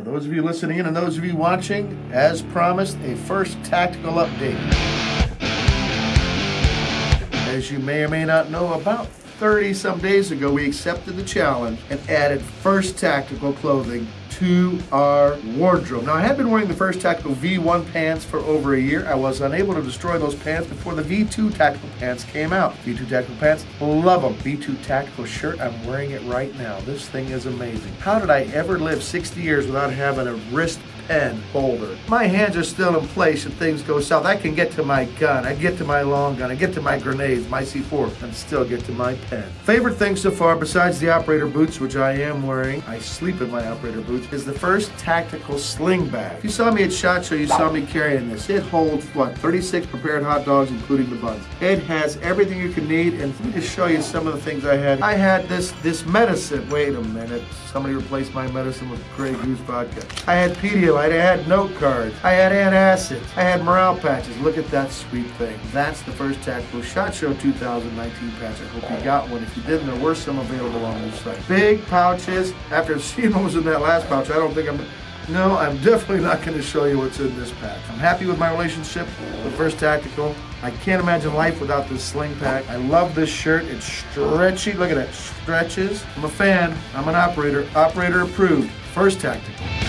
For those of you listening in and those of you watching, as promised, a first tactical update. As you may or may not know, about 30 some days ago, we accepted the challenge and added First Tactical clothing to our wardrobe. Now, I had been wearing the First Tactical V1 pants for over a year. I was unable to destroy those pants before the V2 Tactical pants came out. V2 Tactical pants, love them. V2 Tactical shirt, I'm wearing it right now. This thing is amazing. How did I ever live 60 years without having a wrist pen holder. My hands are still in place if things go south. I can get to my gun, I get to my long gun, I get to my grenades, my C4, and still get to my pen. Favorite thing so far, besides the operator boots, which I am wearing, I sleep in my operator boots, is the first tactical sling bag. If you saw me at SHOT Show, you saw me carrying this. It holds, what, 36 prepared hot dogs, including the buns. It has everything you can need, and let me just show you some of the things I had. I had this, this medicine. Wait a minute. Somebody replaced my medicine with Grey Goose vodka. I had Pedialyte. I had note cards. I had antacids. I had morale patches. Look at that sweet thing. That's the first Tactical SHOT Show 2019 patch. I hope you got one. If you didn't, there were some available on the site. Big pouches. After seeing what was in that last pouch, I don't think I'm... No, I'm definitely not going to show you what's in this pack. I'm happy with my relationship with First Tactical. I can't imagine life without this sling pack. I love this shirt. It's stretchy. Look at that. Stretches. I'm a fan. I'm an operator. Operator approved. First Tactical.